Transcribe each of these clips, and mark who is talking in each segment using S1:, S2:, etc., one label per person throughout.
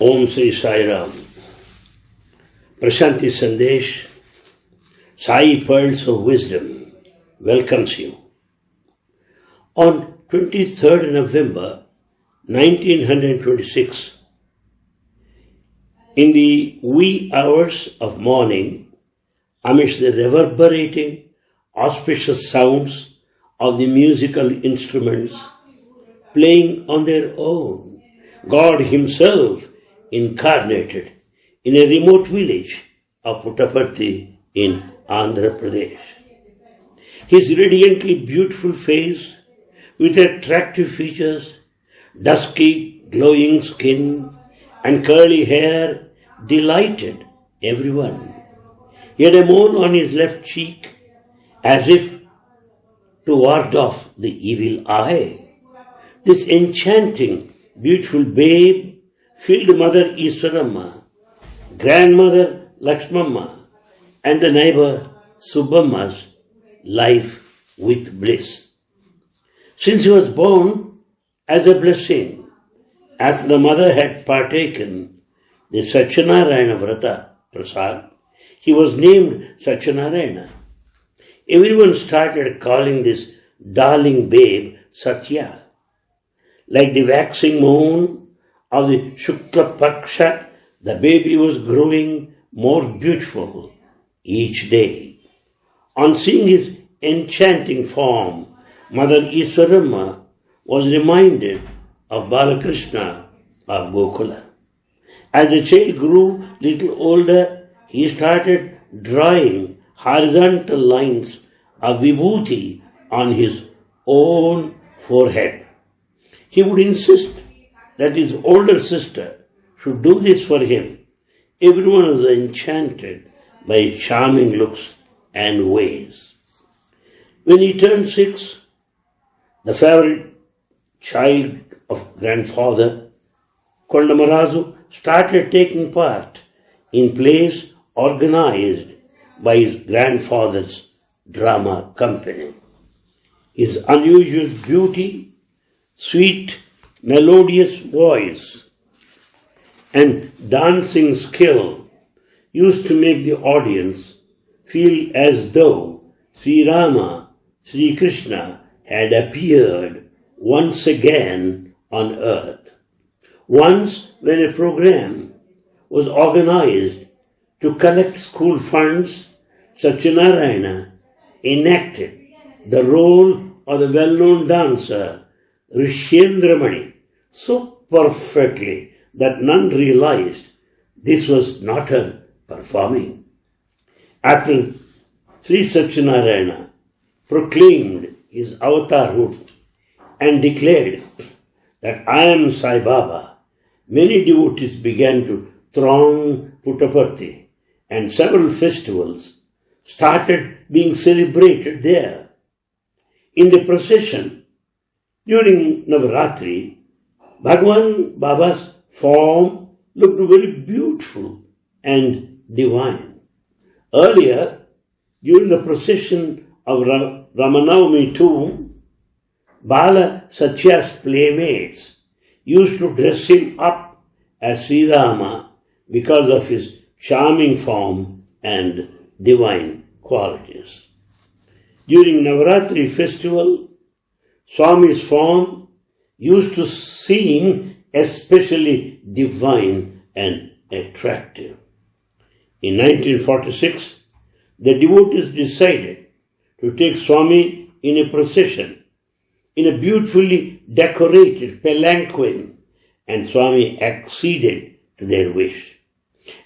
S1: Om Sri Sai Ram. Prashanti Sandesh, Sai Pearls of Wisdom welcomes you. On 23rd November 1926, in the wee hours of morning, amidst the reverberating, auspicious sounds of the musical instruments playing on their own, God Himself incarnated in a remote village of Puttaparthi in Andhra Pradesh. His radiantly beautiful face with attractive features, dusky glowing skin and curly hair delighted everyone. He had a mole on his left cheek as if to ward off the evil eye. This enchanting, beautiful babe filled Mother Iswaramma, grandmother Lakshmamma, and the neighbor Subbamma's life with bliss. Since he was born as a blessing, after the mother had partaken the Satyanarayana Vrata Prasad, he was named Satyanarayana. Everyone started calling this darling babe Satya. Like the waxing moon of the Shukla Paksha, the baby was growing more beautiful each day. On seeing his enchanting form, Mother Iswaramma was reminded of Balakrishna of Gokula. As the child grew little older, he started drawing horizontal lines of vibhuti on his own forehead. He would insist that his older sister should do this for him. Everyone was enchanted by his charming looks and ways. When he turned six, the favorite child of grandfather, Kondamarazu, started taking part in plays organized by his grandfather's drama company. His unusual beauty, sweet melodious voice and dancing skill used to make the audience feel as though Sri Rama, Sri Krishna had appeared once again on earth. Once, when a program was organized to collect school funds, Satyanarayana enacted the role of the well-known dancer Rishyendramani so perfectly that none realized this was not her performing. After Sri Satyanarayana proclaimed his avatarhood and declared that I am Sai Baba, many devotees began to throng Puttaparthi and several festivals started being celebrated there. In the procession during Navaratri, Bhagwan Baba's form looked very beautiful and divine. Earlier, during the procession of Ramanavami tomb, Bala Satya's playmates used to dress him up as Sri Rama because of his charming form and divine qualities. During Navaratri festival, Swami's form used to seem especially divine and attractive. In 1946, the devotees decided to take Swami in a procession in a beautifully decorated palanquin, and Swami acceded to their wish.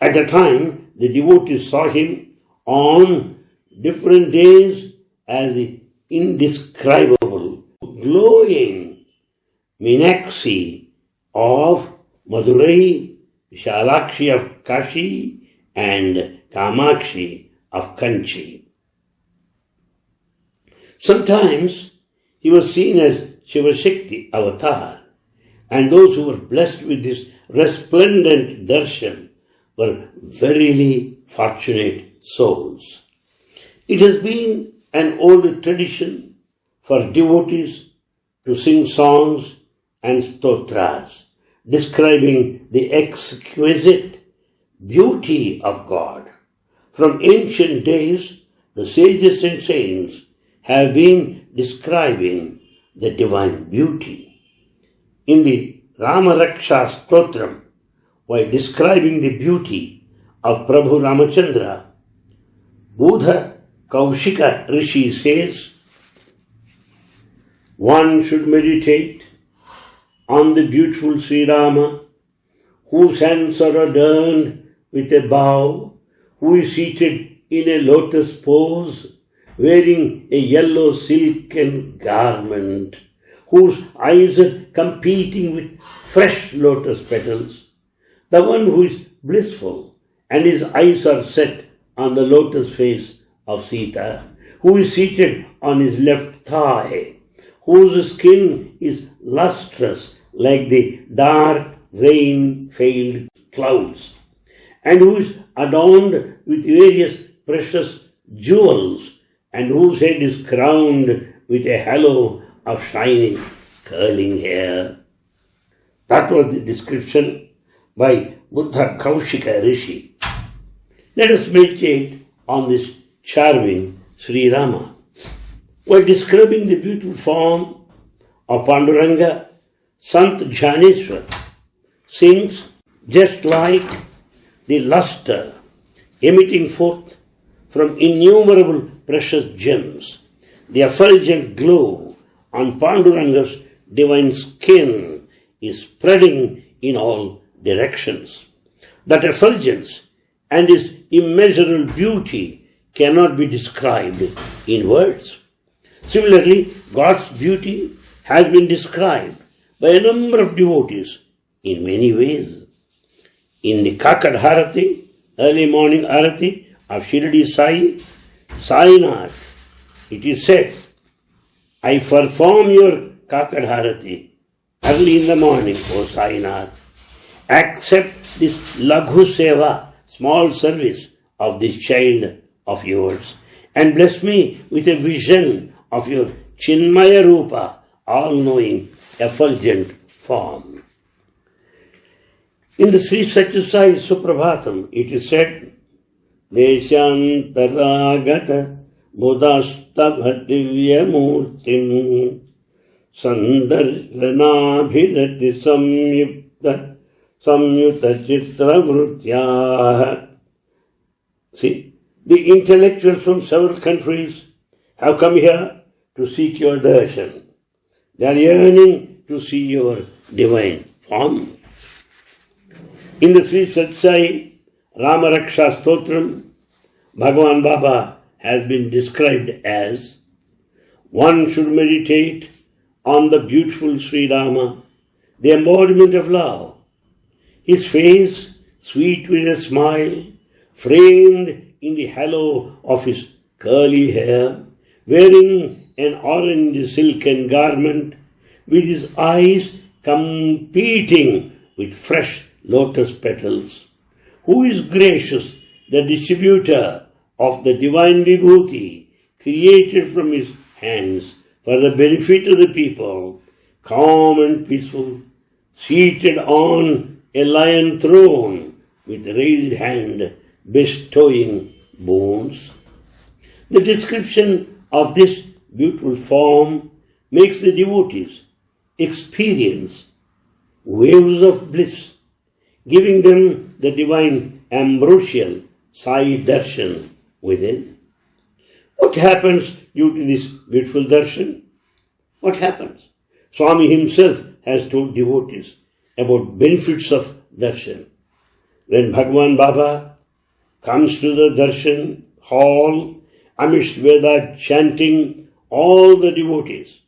S1: At the time, the devotees saw him on different days as the indescribable, glowing Meenakshi of Madurai, Vishalakshi of Kashi, and Kamakshi of Kanchi. Sometimes he was seen as Shivashakti avatar, and those who were blessed with this resplendent darshan were verily fortunate souls. It has been an old tradition for devotees to sing songs and stotras, describing the exquisite beauty of God. From ancient days, the sages and saints have been describing the divine beauty. In the Ramaraksha Stotram, while describing the beauty of Prabhu Ramachandra, Buddha Kaushika Rishi says, one should meditate on the beautiful Sri Rama, whose hands are adorned with a bow, who is seated in a lotus pose, wearing a yellow silken garment, whose eyes are competing with fresh lotus petals, the one who is blissful and his eyes are set on the lotus face of Sita, who is seated on his left thigh, whose skin is lustrous like the dark rain-veiled clouds, and who is adorned with various precious jewels, and whose head is crowned with a halo of shining, curling hair. That was the description by Buddha Kaushika Rishi. Let us meditate on this charming Sri Rama. While describing the beautiful form of Panduranga, Sant Jnaneshwar sings just like the luster emitting forth from innumerable precious gems. The effulgent glow on Panduranga's divine skin is spreading in all directions. That effulgence and its immeasurable beauty cannot be described in words. Similarly, God's beauty has been described by a number of devotees in many ways. In the Kakad Harati, early morning Arati of Shirdi Sai, Sai Sainath, it is said, I perform your Kakad Harati early in the morning, O Sainath. Accept this Laghu Seva, small service of this child of yours, and bless me with a vision of your Chinmaya Rupa, all knowing, effulgent form. In the Sri Satyasai Suprabhatam, it is said, Deshantaragata Buddhastavativya Sandarshanabhirati Samyukta Samyuta Chitra Vrutyaha. See, the intellectuals from several countries have come here to seek your darshan. They are yearning to see your divine form. In the Sri Satsai Ramaraksha Stotram, Bhagavan Baba has been described as one should meditate on the beautiful Sri Rama, the embodiment of love. His face, sweet with a smile, framed in the halo of his curly hair, wearing an orange silken garment, with his eyes competing with fresh lotus petals. Who is gracious, the distributor of the divine vibhuti created from his hands for the benefit of the people, calm and peaceful, seated on a lion throne with raised hand bestowing boons. The description of this beautiful form makes the devotees experience waves of bliss giving them the divine ambrosial Sai darshan within. What happens due to this beautiful darshan? What happens? Swami himself has told devotees about benefits of darshan. When Bhagwan Baba comes to the darshan hall amidst Veda chanting, all the devotees,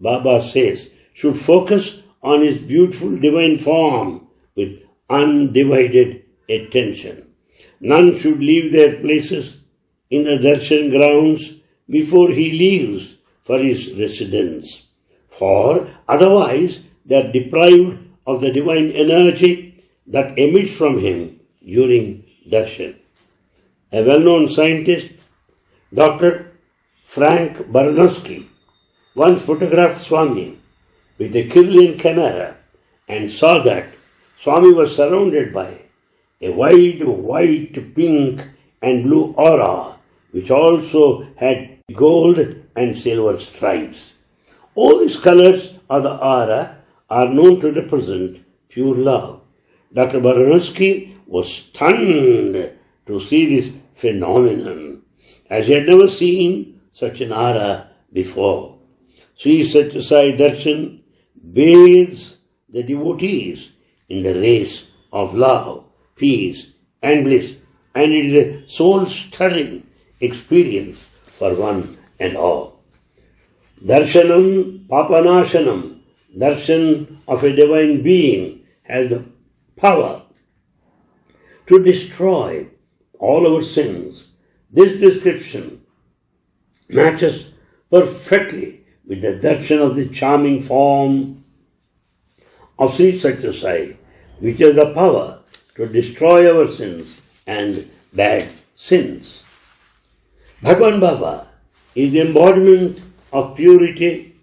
S1: Baba says, should focus on his beautiful divine form with undivided attention. None should leave their places in the darshan grounds before he leaves for his residence. For otherwise they are deprived of the divine energy that emits from him during darshan. A well-known scientist, Dr. Frank Baranowski, once photographed Swami with a Kirlian camera and saw that Swami was surrounded by a wide white, pink, and blue aura, which also had gold and silver stripes. All these colors of the aura are known to represent pure love. Dr. Baranowski was stunned to see this phenomenon, as he had never seen such an aura before. Sri Sathya Sai Darshan bathes the devotees in the race of love, peace, and bliss, and it is a soul stirring experience for one and all. Darshanam Papanashanam, darshan of a divine being, has the power to destroy all our sins. This description matches perfectly with the darshan of the charming form of Sri Sathya Sai, which has the power to destroy our sins and bad sins. Bhagwan Baba is the embodiment of purity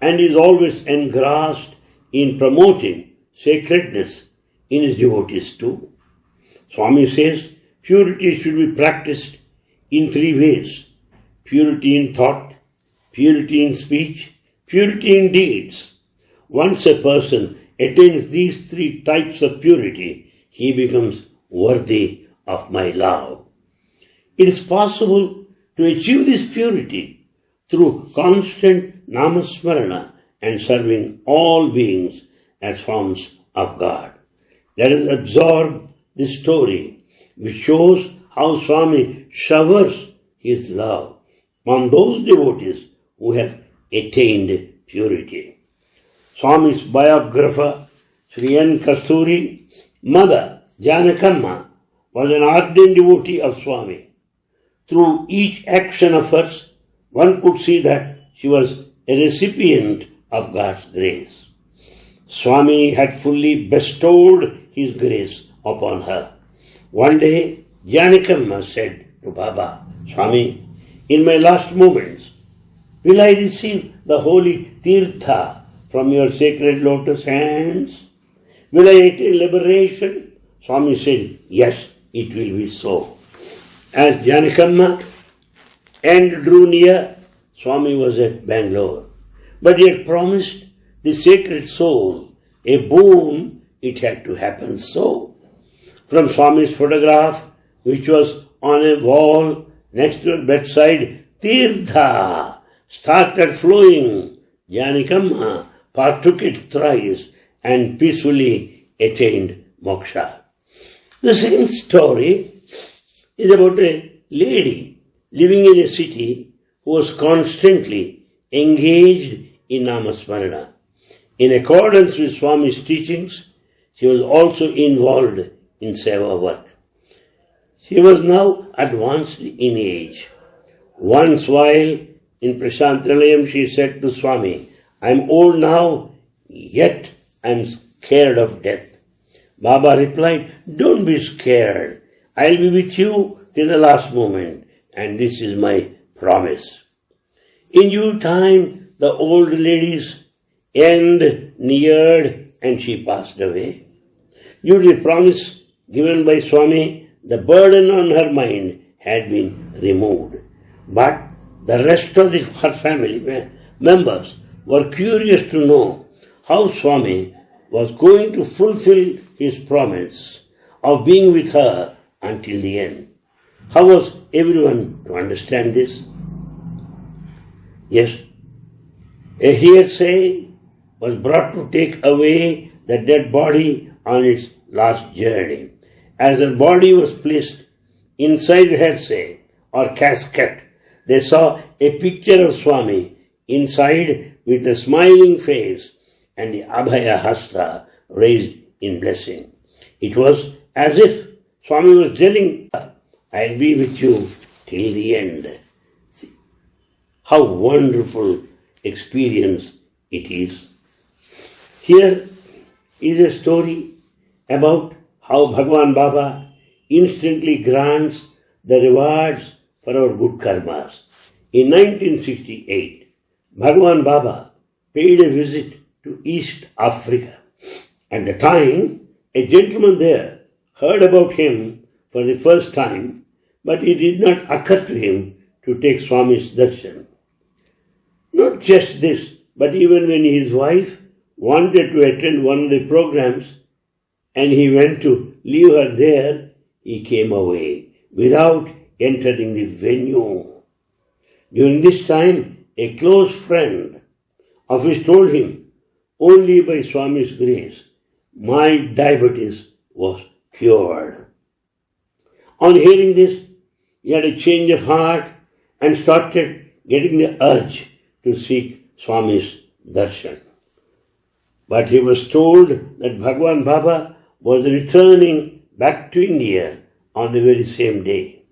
S1: and is always engrossed in promoting sacredness in his devotees too. Swami says purity should be practiced in three ways purity in thought, purity in speech, purity in deeds. Once a person attains these three types of purity, he becomes worthy of my love. It is possible to achieve this purity through constant namasmarana and serving all beings as forms of God. Let us absorb this story which shows how Swami showers his love on those devotees who have attained purity. Swami's biographer, Sri N. Kasturi, mother Janakamma, was an ardent devotee of Swami. Through each action of hers, one could see that she was a recipient of God's grace. Swami had fully bestowed his grace upon her. One day, Janakamma said to Baba, Swami, in my last moments, will I receive the holy tirtha from your sacred lotus hands? Will I attain liberation? Swami said, Yes, it will be so. As Janakamma and drew near, Swami was at Bangalore. But he had promised the sacred soul a boon, it had to happen so. From Swami's photograph, which was on a wall next to her bedside, Tirtha started flowing. Janakamma partook it thrice and peacefully attained moksha. The second story is about a lady living in a city who was constantly engaged in Namasmarana. In accordance with Swami's teachings, she was also involved in seva work. She was now advanced in age. Once while in Prashanti Nilayam, she said to Swami, I am old now, yet I am scared of death. Baba replied, Don't be scared. I'll be with you till the last moment, and this is my promise. In due time, the old lady's end neared and she passed away. Due to the promise given by Swami, the burden on her mind had been removed. But the rest of the, her family members were curious to know how Swami was going to fulfill his promise of being with her until the end. How was everyone to understand this? Yes, a hearsay was brought to take away the dead body on its last journey. As her body was placed inside the hearsay or casket, they saw a picture of Swami inside with a smiling face and the Abhaya Hasta raised in blessing. It was as if Swami was telling her, I'll be with you till the end. See, how wonderful experience it is. Here is a story about how Bhagwan Baba instantly grants the rewards for our good karmas. In 1968, Bhagwan Baba paid a visit to East Africa. At the time, A gentleman there heard about him for the first time, but it did not occur to him to take Swami's darshan. Not just this, but even when his wife wanted to attend one of the programs and he went to leave her there, he came away without entering the venue. During this time, a close friend of his told him, only by Swami's grace, my diabetes was cured. On hearing this, he had a change of heart and started getting the urge to seek Swami's darshan. But he was told that Bhagwan Baba was returning back to India on the very same day.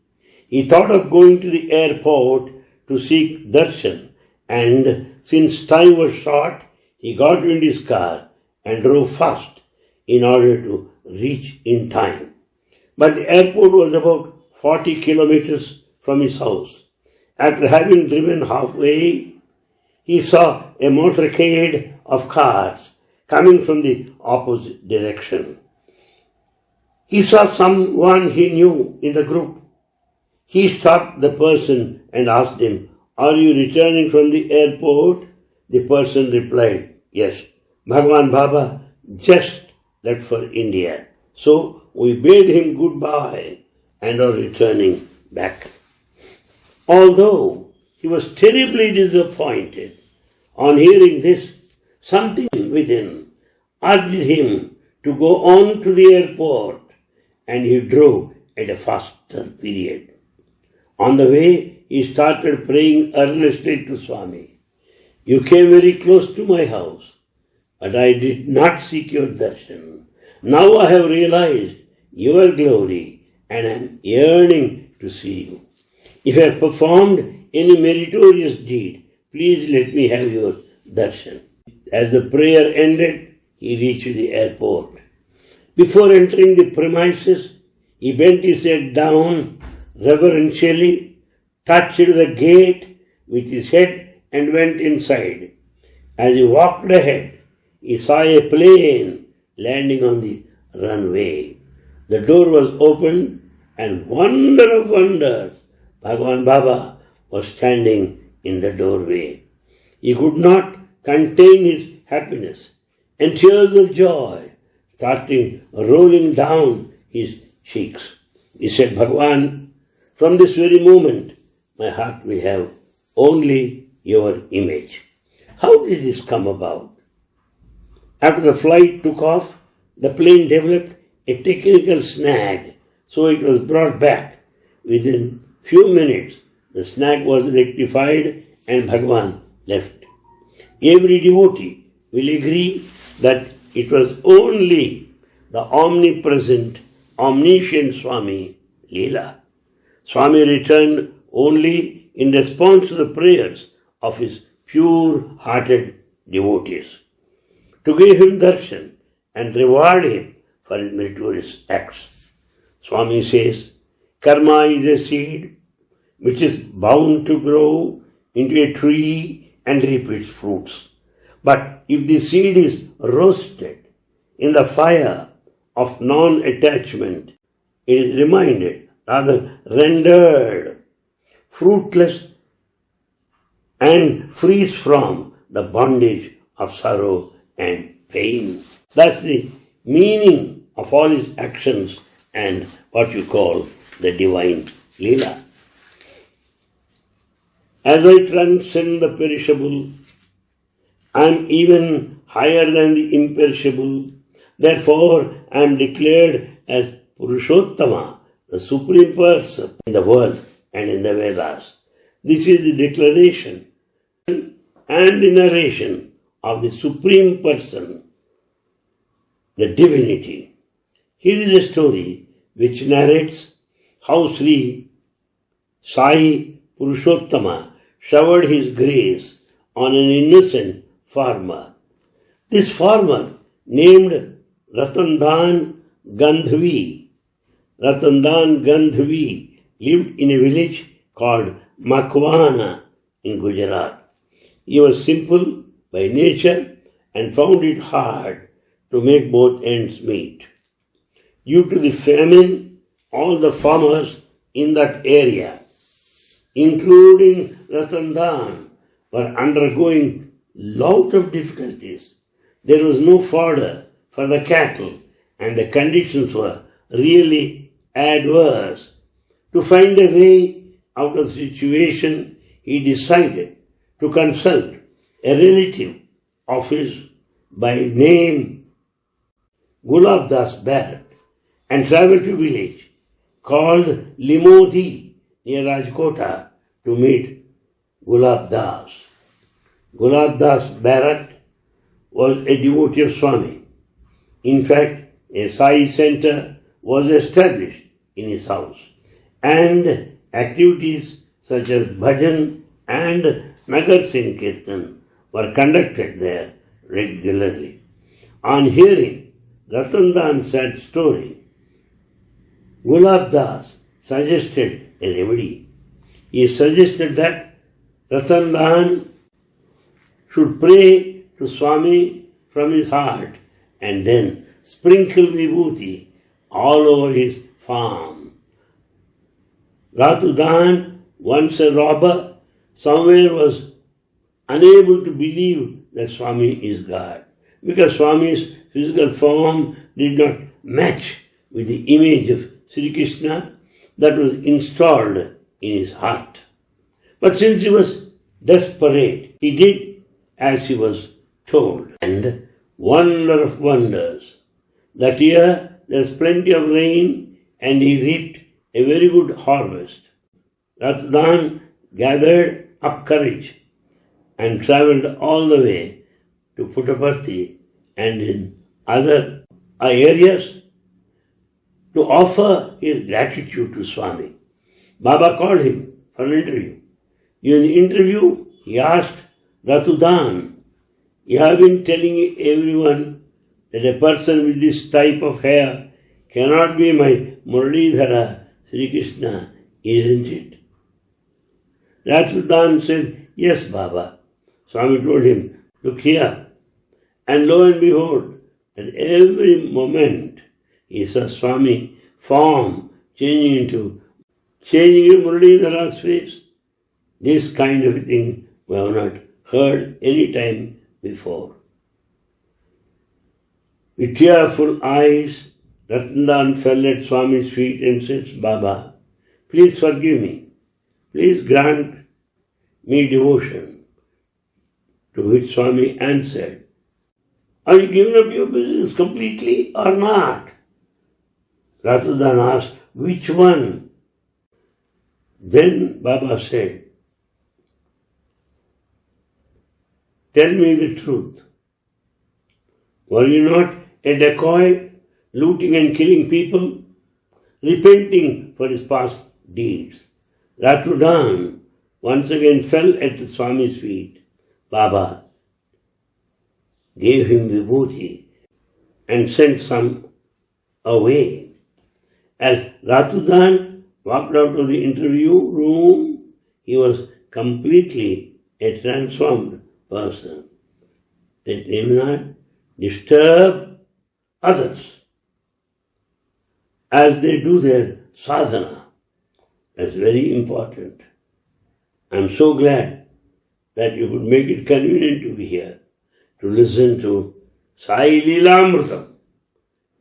S1: He thought of going to the airport to seek darshan and since time was short, he got into his car and drove fast in order to reach in time. But the airport was about 40 kilometers from his house. After having driven halfway, he saw a motorcade of cars coming from the opposite direction. He saw someone he knew in the group. He stopped the person and asked him, Are you returning from the airport? The person replied, Yes. Bhagwan Baba just left for India. So we bade him goodbye and are returning back. Although he was terribly disappointed on hearing this, something within urged him to go on to the airport and he drove at a faster period. On the way, he started praying earnestly to Swami. You came very close to my house, but I did not seek your darshan. Now I have realized your glory and I am yearning to see you. If I have performed any meritorious deed, please let me have your darshan. As the prayer ended, he reached the airport. Before entering the premises, he bent his head down reverentially, touched the gate with his head and went inside. As he walked ahead, he saw a plane landing on the runway. The door was opened and wonder of wonders, Bhagwan Baba was standing in the doorway. He could not contain his happiness and tears of joy starting rolling down his cheeks. He said, Bhagwan, from this very moment, my heart will have only your image. How did this come about? After the flight took off, the plane developed a technical snag, so it was brought back. Within few minutes, the snag was rectified and Bhagwan left. Every devotee will agree that it was only the omnipresent, omniscient Swami Leela. Swami returned only in response to the prayers of his pure-hearted devotees. To give him darshan and reward him for his meritorious acts. Swami says, Karma is a seed which is bound to grow into a tree and reap its fruits. But if the seed is roasted in the fire of non-attachment, it is reminded, rather rendered fruitless and frees from the bondage of sorrow and pain. That's the meaning of all his actions and what you call the divine Leela. As I transcend the perishable, I am even higher than the imperishable. Therefore, I am declared as Purushottama, the Supreme Person in the world and in the Vedas. This is the declaration and the narration of the Supreme Person, the divinity. Here is a story which narrates how Sri Sai Purushottama showered his grace on an innocent farmer. This farmer, named Ratandan Gandhvi, Ratandan Gandhvi, lived in a village called Makwana in Gujarat. He was simple by nature and found it hard to make both ends meet. Due to the famine, all the farmers in that area, including Ratandan, were undergoing lot of difficulties. There was no fodder for the cattle and the conditions were really adverse. To find a way out of the situation, he decided to consult a relative of his by name Gulab Das Barrett and traveled to a village called Limodi near Rajkota to meet Gulab Das. Gulab Das Bharat was a devotee of Swami. In fact, a Sai center was established in his house and activities such as bhajan and Nagar Sankirtan were conducted there regularly. On hearing Ratandan's sad story, Gulab Das suggested a remedy. He suggested that Ratandan should pray to Swami from his heart and then sprinkle vibhuti all over his farm. Ratudan, once a robber, somewhere was unable to believe that Swami is God because Swami's physical form did not match with the image of Sri Krishna that was installed in his heart. But since he was desperate, he did as he was told. And wonder of wonders, that year there's plenty of rain and he reaped a very good harvest. Ratudan gathered up courage and traveled all the way to Puttaparthi and in other areas to offer his gratitude to Swami. Baba called him for an interview. In the interview, he asked Ratudan, You have been telling everyone that a person with this type of hair cannot be my Muralidhara Sri Krishna, isn't it? Ratudan said, Yes, Baba. Swami told him, Look here. And lo and behold, at every moment he saw Swami form changing into changing into Muralidhara's face. This kind of thing we have not heard any time before. With tearful eyes, Ratandan fell at Swami's feet and said, Baba, please forgive me. Please grant me devotion. To which Swami answered, Are you giving up your business completely or not? Ratudan asked, Which one? Then Baba said, Tell me the truth. Were you not a dacoit, looting and killing people, repenting for his past deeds? Ratudan once again fell at the Swami's feet. Baba gave him vibhuti and sent some away. As Ratudan walked out of the interview room, he was completely transformed person. They did not disturb others as they do their sadhana. That's very important. I'm so glad that you could make it convenient to be here to listen to Sai Leelamritam.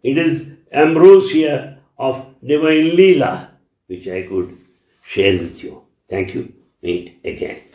S1: It is ambrosia of divine Leela which I could share with you. Thank you. Meet again.